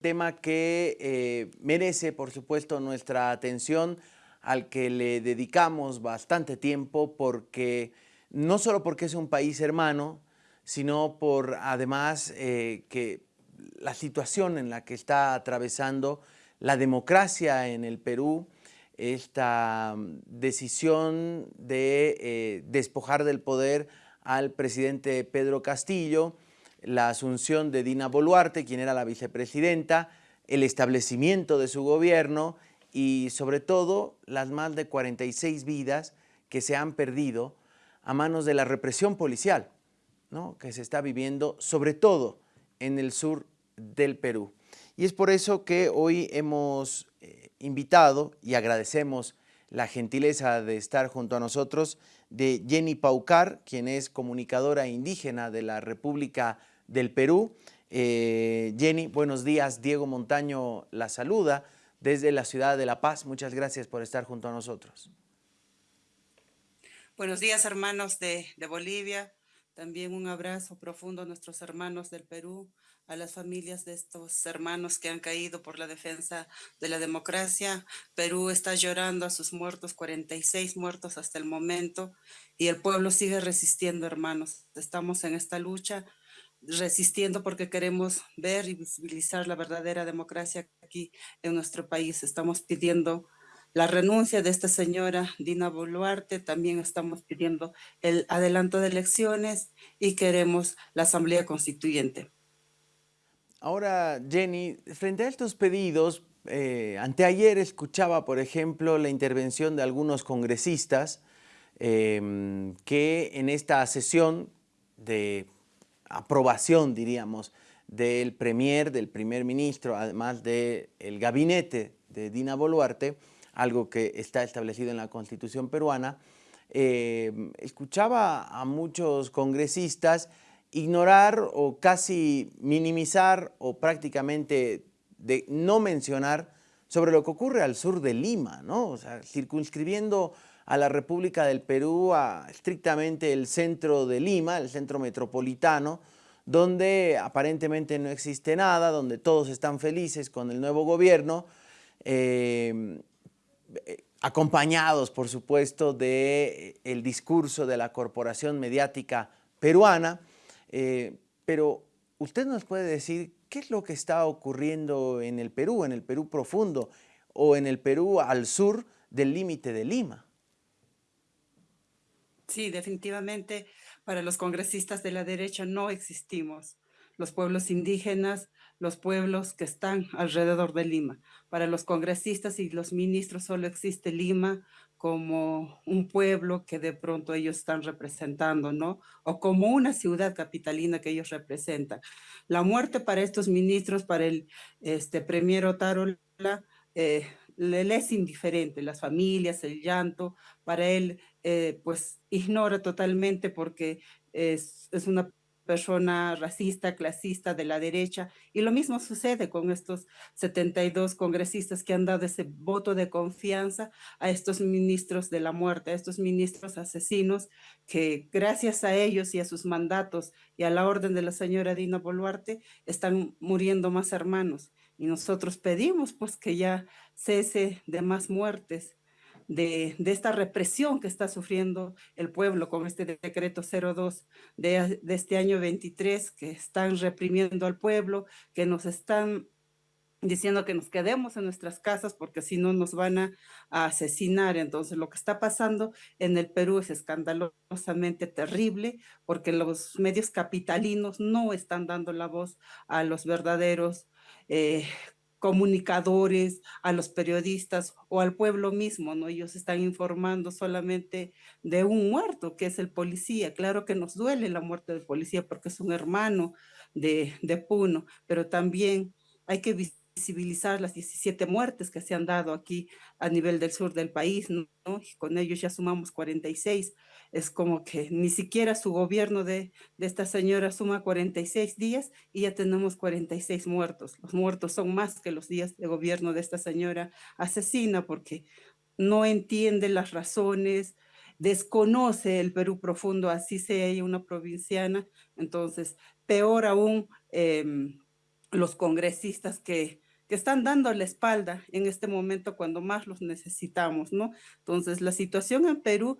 tema que eh, merece, por supuesto, nuestra atención, al que le dedicamos bastante tiempo, porque no solo porque es un país hermano, sino por además eh, que la situación en la que está atravesando la democracia en el Perú, esta decisión de eh, despojar del poder al presidente Pedro Castillo, la asunción de Dina Boluarte, quien era la vicepresidenta, el establecimiento de su gobierno y sobre todo las más de 46 vidas que se han perdido a manos de la represión policial ¿no? que se está viviendo sobre todo en el sur del Perú. Y es por eso que hoy hemos eh, invitado y agradecemos la gentileza de estar junto a nosotros de Jenny Paucar, quien es comunicadora indígena de la República del Perú. Eh, Jenny, buenos días. Diego Montaño la saluda desde la ciudad de La Paz. Muchas gracias por estar junto a nosotros. Buenos días, hermanos de, de Bolivia. También un abrazo profundo a nuestros hermanos del Perú, a las familias de estos hermanos que han caído por la defensa de la democracia. Perú está llorando a sus muertos, 46 muertos hasta el momento, y el pueblo sigue resistiendo, hermanos. Estamos en esta lucha resistiendo porque queremos ver y visibilizar la verdadera democracia aquí en nuestro país. Estamos pidiendo la renuncia de esta señora Dina Boluarte, también estamos pidiendo el adelanto de elecciones y queremos la Asamblea Constituyente. Ahora, Jenny, frente a estos pedidos, eh, anteayer escuchaba, por ejemplo, la intervención de algunos congresistas em, que en esta sesión de aprobación, diríamos, del premier, del primer ministro, además del gabinete de Dina Boluarte, algo que está establecido en la Constitución peruana, eh, escuchaba a muchos congresistas ignorar o casi minimizar o prácticamente de no mencionar sobre lo que ocurre al sur de Lima, ¿no? Circunscribiendo a la República del Perú a estrictamente el centro de Lima, el centro metropolitano, donde aparentemente no existe nada, donde todos están felices con el nuevo gobierno, eh, acompañados, por supuesto, del de el discurso de la corporación mediática peruana, eh, pero usted nos puede decir qué es lo que está ocurriendo en el Perú, en el Perú profundo, o en el Perú al sur del límite de Lima. Sí, definitivamente para los congresistas de la derecha no existimos. Los pueblos indígenas, los pueblos que están alrededor de Lima. Para los congresistas y los ministros solo existe Lima como un pueblo que de pronto ellos están representando, ¿no? O como una ciudad capitalina que ellos representan. La muerte para estos ministros, para el este, premier Otarola, eh, le es indiferente, las familias, el llanto, para él eh, pues ignora totalmente porque es, es una persona racista, clasista de la derecha, y lo mismo sucede con estos 72 congresistas que han dado ese voto de confianza a estos ministros de la muerte, a estos ministros asesinos, que gracias a ellos y a sus mandatos y a la orden de la señora Dina Boluarte, están muriendo más hermanos. Y nosotros pedimos pues que ya cese de más muertes, de, esta represión que está sufriendo el pueblo con este decreto 02 de, de este año 23, que están reprimiendo al pueblo, que nos están diciendo que nos quedemos en nuestras casas porque si no nos van a, asesinar. Entonces lo que está pasando en el Perú es escandalosamente terrible porque los medios capitalinos no están dando la voz a los verdaderos eh, comunicadores, a los periodistas o al pueblo mismo, ¿no? Ellos están informando solamente de un muerto, que es el policía. Claro que nos duele la muerte del policía porque es un hermano de, de Puno, pero también hay que visibilizar las 17 muertes que se han dado aquí a nivel del sur del país, ¿no? Y con ellos ya sumamos 46. Es como que ni siquiera su gobierno de, de esta señora suma 46 días y ya tenemos 46 muertos. Los muertos son más que los días de gobierno de esta señora asesina porque no entiende las razones, desconoce el Perú profundo, así sea ella una provinciana. Entonces, peor aún, eh, los congresistas que, que están dando la espalda en este momento cuando más los necesitamos, ¿no? Entonces, la situación en Perú,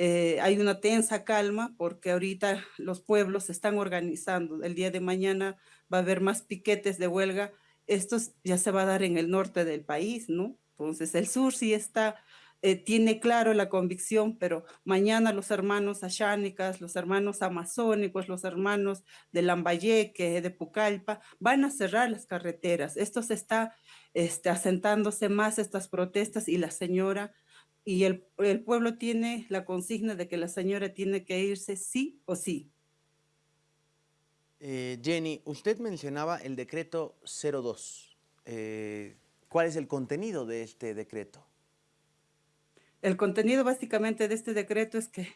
eh, hay una tensa calma porque ahorita los pueblos están organizando. El día de mañana va a haber más piquetes de huelga. Esto ya se va a dar en el norte del país, ¿no? Entonces, el sur sí está eh, tiene claro la convicción, pero mañana los hermanos ashánicas, los hermanos amazónicos, los hermanos de Lambayeque, de Pucallpa, van a cerrar las carreteras. Esto se está este, asentándose más estas protestas y la señora y el, el pueblo tiene la consigna de que la señora tiene que irse sí o sí. Eh, Jenny, usted mencionaba el decreto 02. Eh, ¿Cuál es el contenido de este decreto? El contenido básicamente de este decreto es que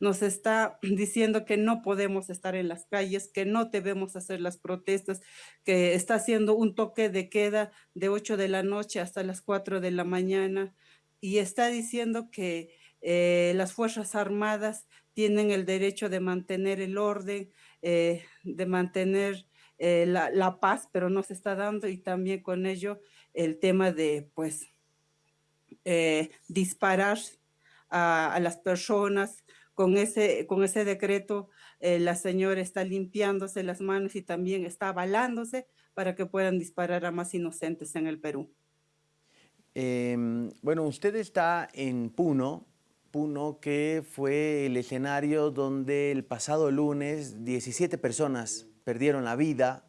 nos está diciendo que no podemos estar en las calles, que no debemos hacer las protestas, que está haciendo un toque de queda de 8 de la noche hasta las 4 de la mañana y está diciendo que eh, las Fuerzas Armadas tienen el derecho de mantener el orden, eh, de mantener eh, la, paz, pero no se está dando y también con ello el tema de, pues, disparar a, las personas. Con ese, con ese decreto, la señora está limpiándose las manos y también está avalándose para que puedan disparar a más inocentes en el Perú. Eh, bueno, usted está en Puno, Puno que fue el escenario donde el pasado lunes 17 personas perdieron la vida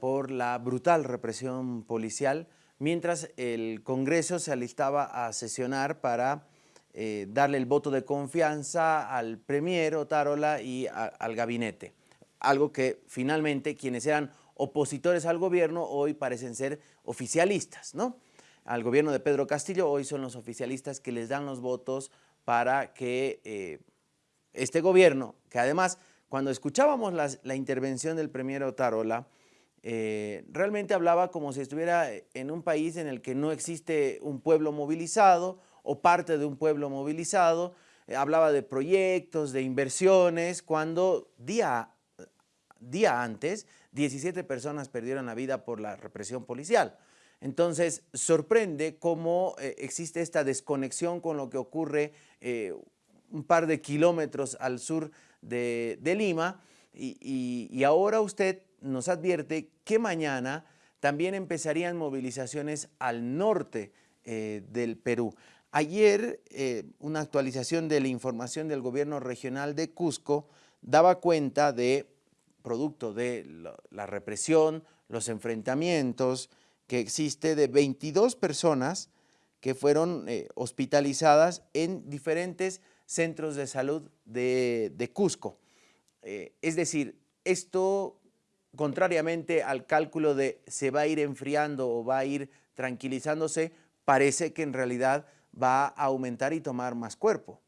por la brutal represión policial mientras el Congreso se alistaba a sesionar para eh, darle el voto de confianza al Premier Otárola y al gabinete. Algo que finalmente quienes eran opositores al gobierno hoy parecen ser oficialistas, ¿no? Al gobierno de Pedro Castillo hoy son los oficialistas que les dan los votos para que eh, este gobierno, que además cuando escuchábamos la intervención del Premier Otárola, eh, realmente hablaba como si estuviera en un país en el que no existe un pueblo movilizado o parte de un pueblo movilizado, eh, hablaba de proyectos, de inversiones, cuando día, día antes 17 personas perdieron la vida por la represión policial. Entonces, sorprende cómo eh, existe esta desconexión con lo que ocurre eh, un par de kilómetros al sur de, Lima y, ahora usted nos advierte que mañana también empezarían movilizaciones al norte eh, del Perú. Ayer, una actualización de la información del gobierno regional de Cusco daba cuenta de, producto de la represión, los enfrentamientos, que existe de 22 personas que fueron eh, hospitalizadas en diferentes centros de salud de, Cusco. Eh, es decir, esto contrariamente al cálculo de se va a ir enfriando o va a ir tranquilizándose, parece que en realidad va a aumentar y tomar más cuerpo.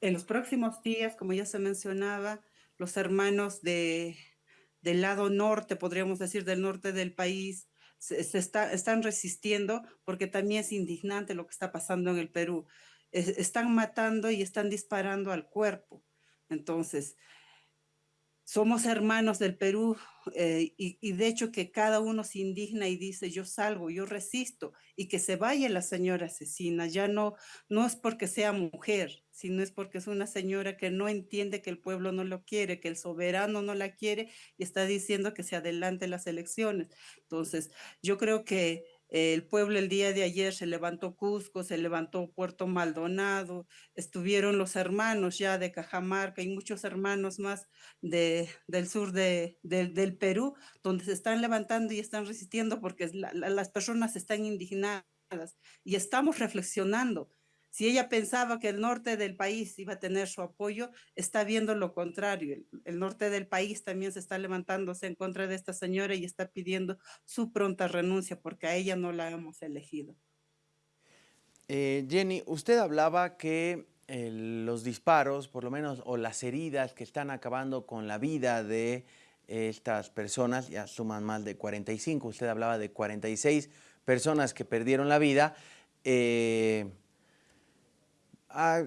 En los próximos días, como ya se mencionaba, los hermanos de, del lado norte, podríamos decir del norte del país, se, está, están resistiendo porque también es indignante lo que está pasando en el Perú. Es, están matando y están disparando al cuerpo. Entonces, somos hermanos del Perú eh, y, de hecho que cada uno se indigna y dice yo salgo, yo resisto y que se vaya la señora asesina. Ya no, no es porque sea mujer, sino es porque es una señora que no entiende que el pueblo no lo quiere, que el soberano no la quiere y está diciendo que se adelante las elecciones. Entonces, yo creo que el pueblo el día de ayer se levantó Cusco, se levantó Puerto Maldonado, estuvieron los hermanos ya de Cajamarca y muchos hermanos más de, del sur de, de, del Perú, donde se están levantando y están resistiendo porque la, la, las personas están indignadas y estamos reflexionando si ella pensaba que el norte del país iba a tener su apoyo, está viendo lo contrario. El, norte del país también se está levantándose en contra de esta señora y está pidiendo su pronta renuncia porque a ella no la hemos elegido. Eh, Jenny, usted hablaba que eh, los disparos, por lo menos, o las heridas que están acabando con la vida de estas personas, ya suman más de 45, usted hablaba de 46 personas que perdieron la vida. Eh, a,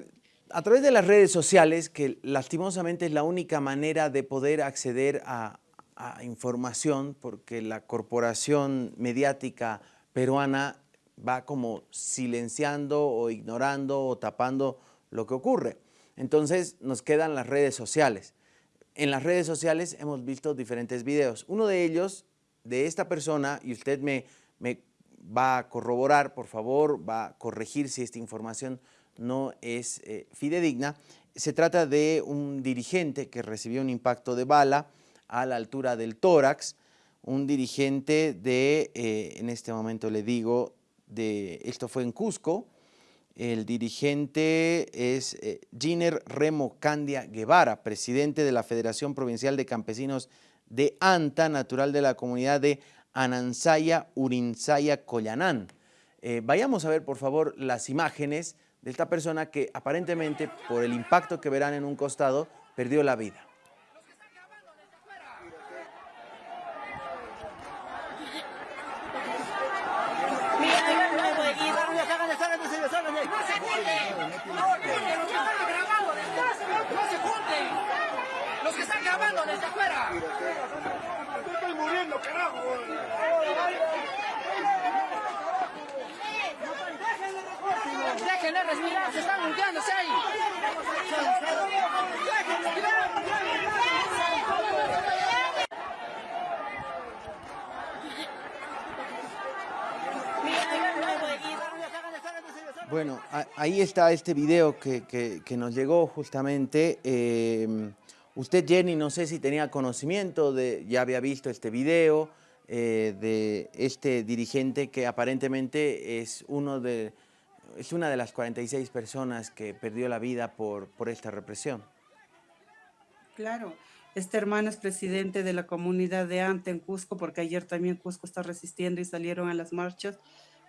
a, través de las redes sociales, que lastimosamente es la única manera de poder acceder a, a información porque la corporación mediática peruana va como silenciando o ignorando o tapando lo que ocurre. Entonces nos quedan las redes sociales. En las redes sociales hemos visto diferentes videos. Uno de ellos, de esta persona, y usted me, me va a corroborar, por favor, va a corregir si esta información no es eh, fidedigna. Se trata de un dirigente que recibió un impacto de bala a la altura del tórax, un dirigente de, eh, en este momento le digo, de, esto fue en Cusco, el dirigente es eh, Giner Remo Candia Guevara, presidente de la Federación Provincial de Campesinos de Anta, natural de la comunidad de Anansaya, Urinsaya, Collanán. Vayamos a ver, por favor, las imágenes de esta persona que aparentemente, por el impacto que verán en un costado, perdió la vida. Los que están grabando desde afuera. Estoy muriendo, carajo. Déjenle respirar, se están limpiándose ahí. Bueno, ahí está este video que, nos llegó justamente. Em, usted, Jenny, no sé si tenía conocimiento, de, ya había visto este video eh, de este dirigente que aparentemente es, uno de, es una de las 46 personas que perdió la vida por, por esta represión. Claro, este hermano es presidente de la comunidad de Ante en Cusco, porque ayer también Cusco está resistiendo y salieron a las marchas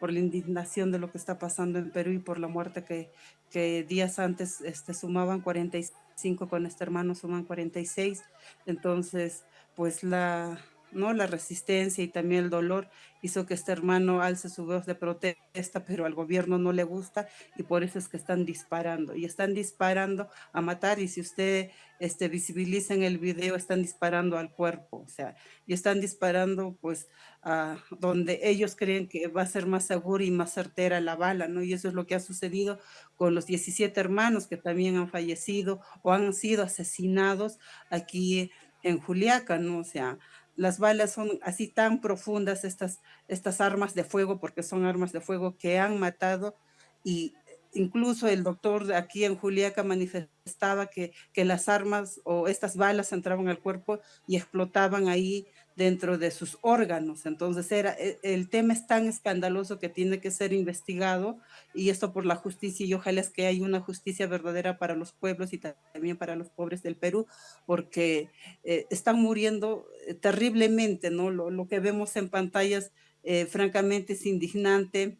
por la indignación de lo que está pasando en Perú y por la muerte que, que días antes este, sumaban 45, con este hermano suman 46. Entonces, pues la, ¿no? La resistencia y también el dolor hizo que este hermano alce su voz de protesta, pero al gobierno no le gusta y por eso es que están disparando. Y están disparando a matar y si usted este, visibiliza en el video, están disparando al cuerpo, o sea, y están disparando pues a donde ellos creen que va a ser más seguro y más certera la bala, ¿no? Y eso es lo que ha sucedido con los 17 hermanos que también han fallecido o han sido asesinados aquí en Juliaca, ¿no? O sea, las balas son así tan profundas, estas, estas armas de fuego, porque son armas de fuego que han matado y incluso el doctor aquí en Juliaca manifestaba que, que las armas o estas balas entraban al cuerpo y explotaban ahí dentro de sus órganos. Entonces era, e, el tema es tan escandaloso que tiene que ser investigado y esto por la justicia y ojalá es que haya una justicia verdadera para los pueblos y también para los pobres del Perú, porque eh, están muriendo eh, terriblemente, ¿no? Lo, lo, que vemos en pantallas eh, francamente es indignante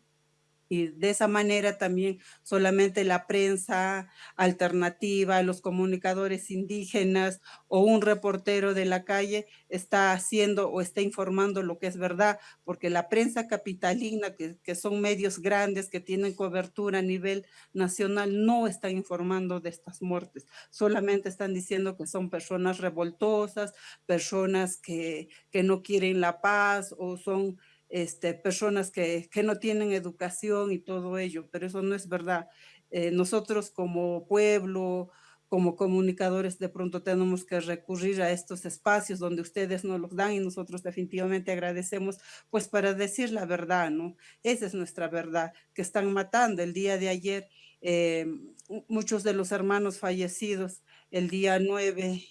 y de esa manera también solamente la prensa alternativa, los comunicadores indígenas o un reportero de la calle está haciendo o está informando lo que es verdad, porque la prensa capitalina, que, que son medios grandes que tienen cobertura a nivel nacional, no está informando de estas muertes, solamente están diciendo que son personas revoltosas, personas que, que no quieren la paz o son este, personas que, que, no tienen educación y todo ello, pero eso no es verdad. Eh, nosotros como pueblo, como comunicadores, de pronto tenemos que recurrir a estos espacios donde ustedes nos los dan y nosotros definitivamente agradecemos, pues para decir la verdad, ¿no? Esa es nuestra verdad, que están matando. El día de ayer, eh, muchos de los hermanos fallecidos el día 9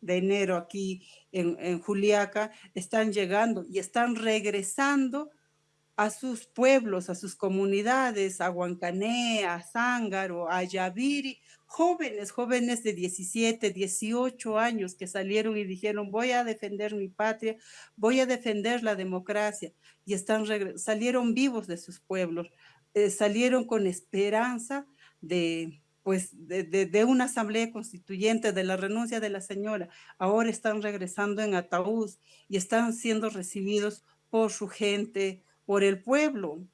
de enero aquí en, Juliaca, están llegando y están regresando a sus pueblos, a sus comunidades, a Huancané, a Zángaro, a Yaviri, jóvenes, jóvenes de 17, 18 años que salieron y dijeron, voy a defender mi patria, voy a defender la democracia, y están salieron vivos de sus pueblos, eh, salieron con esperanza de, pues de, de, una asamblea constituyente, de la renuncia de la señora, ahora están regresando en ataúd y están siendo recibidos por su gente, por el pueblo.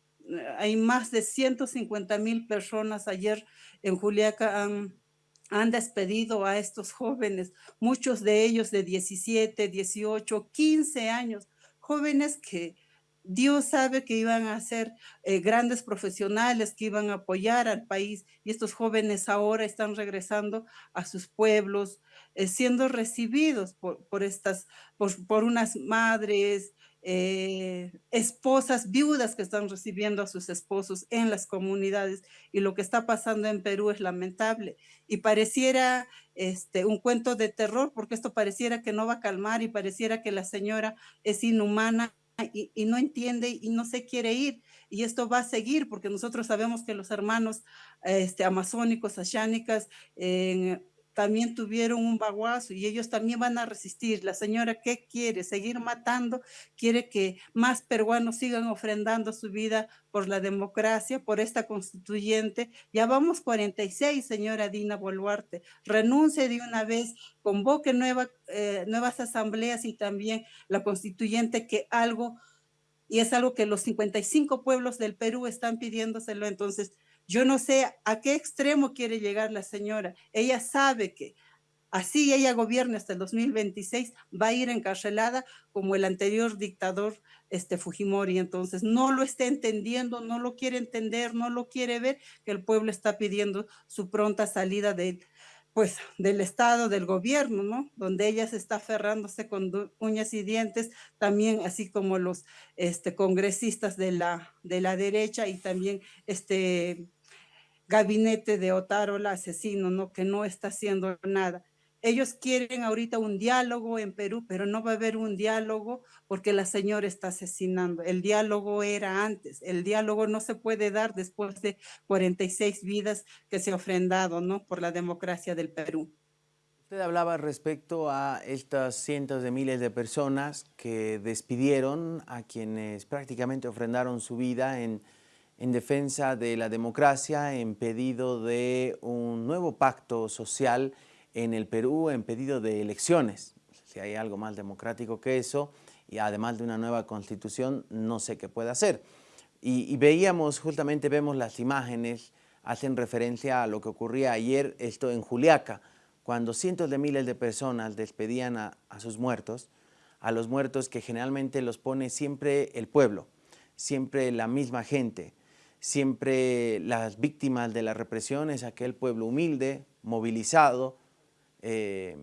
Hay más de 150 mil personas ayer en Juliaca han, han despedido a estos jóvenes, muchos de ellos de 17, 18, 15 años, jóvenes que Dios sabe que iban a ser eh, grandes profesionales, que iban a apoyar al país y estos jóvenes ahora están regresando a sus pueblos, eh, siendo recibidos por, estas, por, por, unas madres, eh, esposas viudas que están recibiendo a sus esposos en las comunidades y lo que está pasando en Perú es lamentable. Y pareciera este, un cuento de terror porque esto pareciera que no va a calmar y pareciera que la señora es inhumana y, no entiende y no se quiere ir. Y esto va a seguir porque nosotros sabemos que los hermanos este, amazónicos, ashánicas, también tuvieron un baguazo y ellos también van a resistir. La señora, ¿qué quiere? ¿Seguir matando? ¿Quiere que más peruanos sigan ofrendando su vida por la democracia, por esta constituyente? Ya vamos 46, señora Dina Boluarte. Renuncie de una vez, convoque eh, nuevas asambleas y también la constituyente que algo, y es algo que los 55 pueblos del Perú están pidiéndoselo, entonces yo no sé a qué extremo quiere llegar la señora. Ella sabe que así ella gobierna hasta el 2026, va a ir encarcelada como el anterior dictador este, Fujimori. Entonces, no lo está entendiendo, no lo quiere entender, no lo quiere ver, que el pueblo está pidiendo su pronta salida del, pues, del Estado, del gobierno, ¿no? Donde ella se está aferrándose con uñas y dientes, también así como los este, congresistas de la, de la derecha y también este, gabinete de Otárola asesino, ¿no? que no está haciendo nada. Ellos quieren ahorita un diálogo en Perú, pero no va a haber un diálogo porque la señora está asesinando. El diálogo era antes. El diálogo no se puede dar después de 46 vidas que se ha ofrendado ¿no? por la democracia del Perú. Usted hablaba respecto a estas cientos de miles de personas que despidieron a quienes prácticamente ofrendaron su vida en en defensa de la democracia, en pedido de un nuevo pacto social en el Perú, en pedido de elecciones. Si hay algo más democrático que eso, y además de una nueva constitución, no sé qué puede hacer. Y, veíamos, justamente vemos las imágenes, hacen referencia a lo que ocurría ayer, esto en Juliaca, cuando cientos de miles de personas despedían a, a sus muertos, a los muertos que generalmente los pone siempre el pueblo, siempre la misma gente, Siempre las víctimas de la represión es aquel pueblo humilde, movilizado. Eh,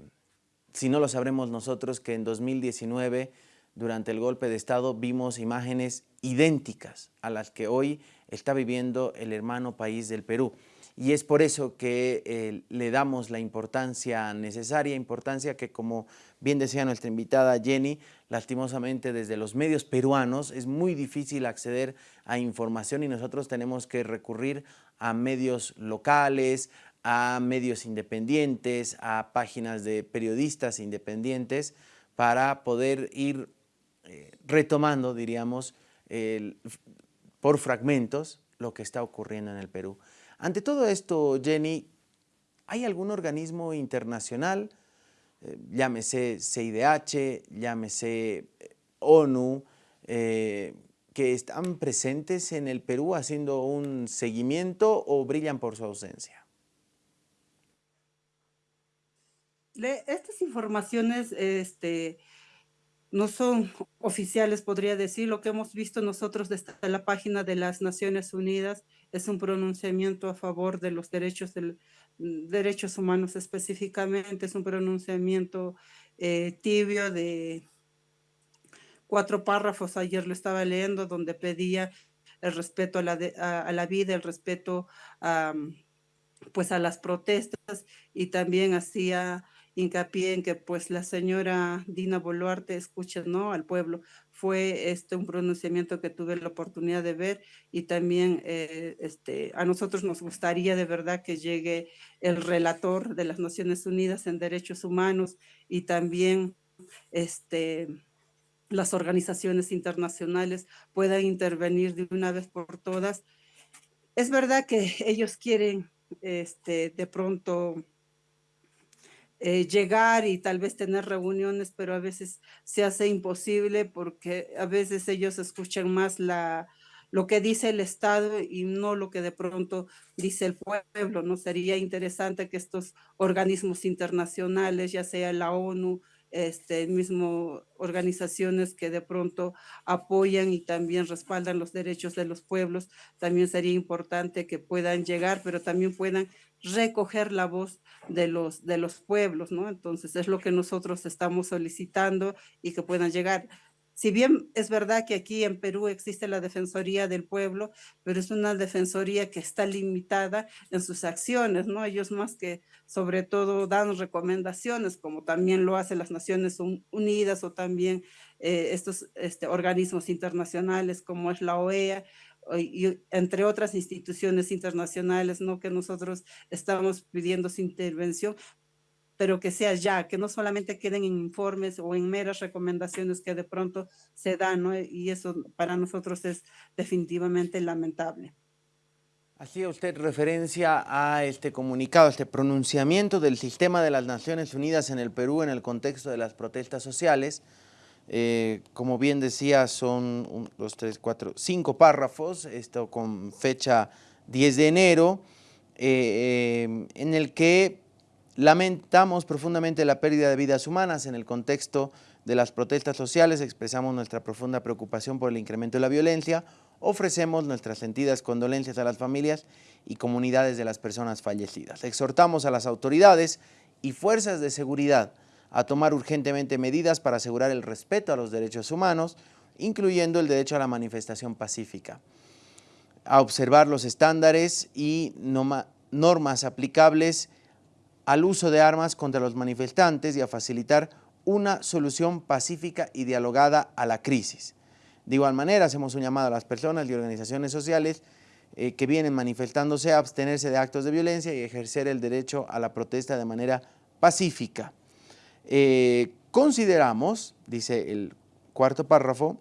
si no lo sabremos nosotros que en 2019, durante el golpe de Estado, vimos imágenes idénticas a las que hoy está viviendo el hermano país del Perú. Y es por eso que eh, le damos la importancia necesaria, importancia que como bien decía nuestra invitada Jenny, lastimosamente desde los medios peruanos es muy difícil acceder a información y nosotros tenemos que recurrir a medios locales, a medios independientes, a páginas de periodistas independientes para poder ir eh, retomando, diríamos, por fragmentos lo que está ocurriendo en el Perú. Ante todo esto, Jenny, ¿hay algún organismo internacional, eh, llámese CIDH, llámese eh, ONU, eh, que están presentes en el Perú haciendo un seguimiento o brillan por su ausencia? Estas informaciones este, no son oficiales, podría decir. Lo que hemos visto nosotros desde la página de las Naciones Unidas es un pronunciamiento a favor de los derechos, del, mm, derechos humanos específicamente, es un pronunciamiento eh, tibio de cuatro párrafos, ayer lo estaba leyendo, donde pedía el respeto a la, a, la vida, el respeto pues a las protestas y también hacía hincapié en que pues la señora Dina Boluarte escucha ¿no? al pueblo. Fue este un pronunciamiento que tuve la oportunidad de ver y también eh, este, a nosotros nos gustaría de verdad que llegue el relator de las Naciones Unidas en Derechos Humanos y también este, las organizaciones internacionales puedan intervenir de una vez por todas. Es verdad que ellos quieren este, de pronto eh, llegar y tal vez tener reuniones, pero a veces se hace imposible porque a veces ellos escuchan más la, lo que dice el Estado y no lo que de pronto dice el pueblo, ¿no? Sería interesante que estos organismos internacionales, ya sea la ONU, este, mismo organizaciones que de pronto apoyan y también respaldan los derechos de los pueblos, también sería importante que puedan llegar, pero también puedan recoger la voz de los, de los pueblos, ¿no? Entonces es lo que nosotros estamos solicitando y que puedan llegar si bien es verdad que aquí en Perú existe la Defensoría del Pueblo, pero es una defensoría que está limitada en sus acciones, ¿no? Ellos más que sobre todo dan recomendaciones, como también lo hacen las Naciones Unidas o también eh, estos este, organismos internacionales como es la OEA, entre otras instituciones internacionales, ¿no? Que nosotros estamos pidiendo su intervención, pero que sea ya, que no solamente queden en informes o en meras recomendaciones que de pronto se dan, ¿no? Y eso para nosotros es definitivamente lamentable. Hacía usted referencia a este comunicado, a este pronunciamiento del sistema de las Naciones Unidas en el Perú en el contexto de las protestas sociales. Eh, como bien decía, son un, dos, tres, cuatro, cinco párrafos, esto con fecha 10 de enero, eh, eh, en el que Lamentamos profundamente la pérdida de vidas humanas en el contexto de las protestas sociales, expresamos nuestra profunda preocupación por el incremento de la violencia, ofrecemos nuestras sentidas condolencias a las familias y comunidades de las personas fallecidas. Exhortamos a las autoridades y fuerzas de seguridad a tomar urgentemente medidas para asegurar el respeto a los derechos humanos, incluyendo el derecho a la manifestación pacífica, a observar los estándares y normas aplicables al uso de armas contra los manifestantes y a facilitar una solución pacífica y dialogada a la crisis. De igual manera, hacemos un llamado a las personas y organizaciones sociales eh, que vienen manifestándose a abstenerse de actos de violencia y ejercer el derecho a la protesta de manera pacífica. Eh, consideramos, dice el cuarto párrafo,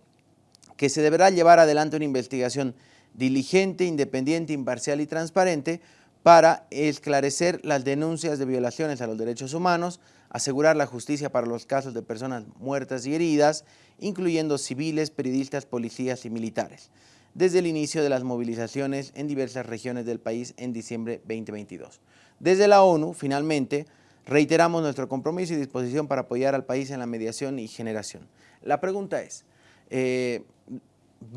que se deberá llevar adelante una investigación diligente, independiente, imparcial y transparente para esclarecer las denuncias de violaciones a los derechos humanos, asegurar la justicia para los casos de personas muertas y heridas, incluyendo civiles, periodistas, policías y militares, desde el inicio de las movilizaciones en diversas regiones del país en diciembre 2022. Desde la ONU, finalmente, reiteramos nuestro compromiso y disposición para apoyar al país en la mediación y generación. La pregunta es, eh,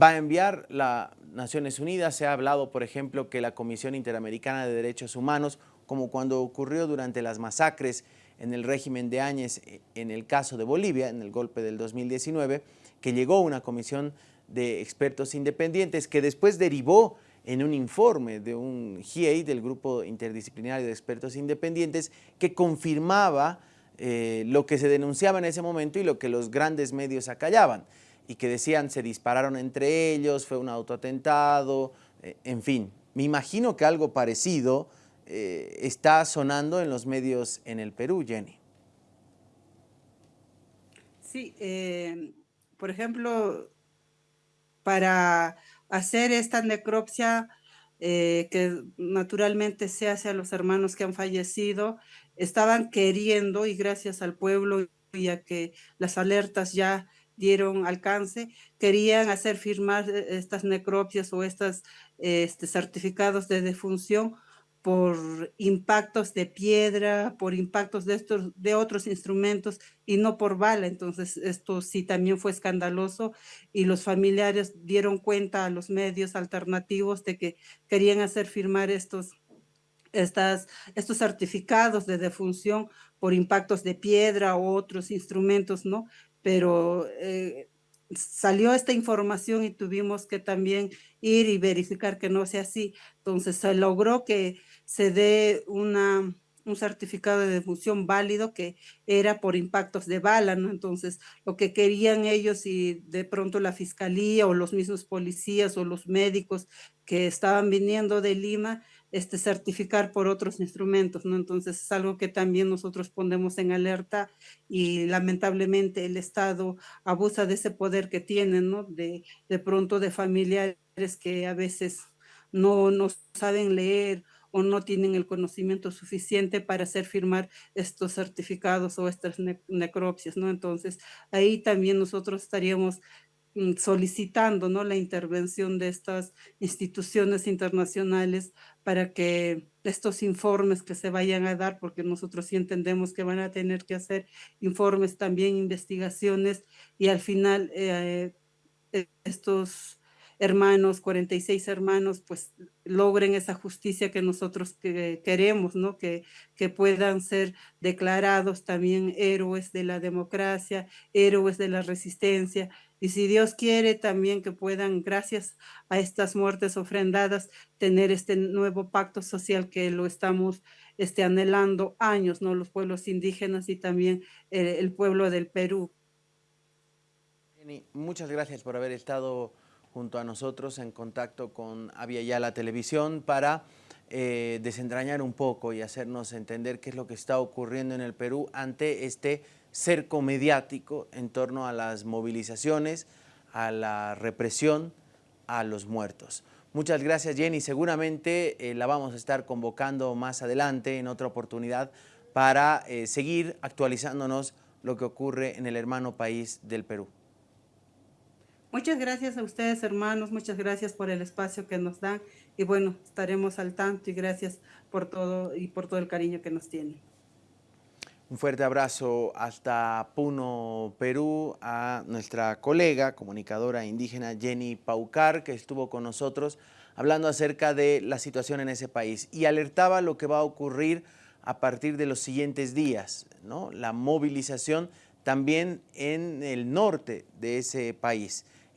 va a enviar las Naciones Unidas. Se ha hablado, por ejemplo, que la Comisión Interamericana de Derechos Humanos, como cuando ocurrió durante las masacres en el régimen de Áñez, eh, en el caso de Bolivia, en el golpe del 2019, que llegó una comisión de expertos independientes que después derivó en un informe de un GIEI, del Grupo Interdisciplinario de Expertos Independientes, que confirmaba eh, lo que se denunciaba en ese momento y lo que los grandes medios acallaban y que decían se dispararon entre ellos, fue un autoatentado, eh, en fin. Me imagino que algo parecido eh, está sonando en los medios en el Perú, Jenny. Sí, eh, por ejemplo, para hacer esta necropsia que naturalmente se hace a los hermanos que han fallecido, estaban queriendo y gracias al pueblo y a que las alertas ya dieron alcance, querían hacer firmar eh, estas necropsias o estos este, certificados de defunción por impactos de piedra, por impactos de, estos, de otros instrumentos y no por bala. Entonces, esto sí también fue escandaloso y los familiares dieron cuenta a los medios alternativos de que querían hacer firmar estos, estas, estos certificados de defunción por impactos de piedra u otros instrumentos, ¿no? pero eh, salió esta información y tuvimos que también ir y verificar que no sea así. Entonces se logró que se dé una, un certificado de defunción válido que era por impactos de bala. Entonces, lo que querían ellos y de pronto la fiscalía o los mismos policías o los médicos que estaban viniendo de Lima este, certificar por otros instrumentos, ¿no? Entonces es algo que también nosotros ponemos en alerta y lamentablemente el Estado abusa de ese poder que tiene, ¿no? De, de pronto de familiares que a veces no, no saben leer o no tienen el conocimiento suficiente para hacer firmar estos certificados o estas necropsias, ¿no? Entonces, ahí también nosotros estaríamos solicitando ¿no? la intervención de estas instituciones internacionales para que estos informes que se vayan a dar, porque nosotros sí entendemos que van a tener que hacer informes también, investigaciones, y al final eh, estos hermanos, 46 hermanos, pues logren esa justicia que nosotros que queremos, ¿no? Que, que puedan ser declarados también héroes de la democracia, héroes de la resistencia, y si Dios quiere también que puedan, gracias a estas muertes ofrendadas, tener este nuevo pacto social que lo estamos este, anhelando años, ¿no? Los pueblos indígenas y también eh, el pueblo del Perú. Muchas gracias por haber estado junto a nosotros en contacto con Avia Yala Televisión para eh, desentrañar un poco y hacernos entender qué es lo que está ocurriendo en el Perú ante este cerco mediático en torno a las movilizaciones, a la represión, a los muertos. Muchas gracias Jenny, seguramente eh, la vamos a estar convocando más adelante en otra oportunidad para eh, seguir actualizándonos lo que ocurre en el hermano país del Perú. Muchas gracias a ustedes, hermanos. Muchas gracias por el espacio que nos dan. Y bueno, estaremos al tanto y gracias por todo y por todo el cariño que nos tienen. Un fuerte abrazo hasta Puno, Perú, a nuestra colega, comunicadora indígena Jenny Paucar, que estuvo con nosotros hablando acerca de la situación en ese país y alertaba lo que va a ocurrir a partir de los siguientes días, ¿no? la movilización también en el norte de ese país.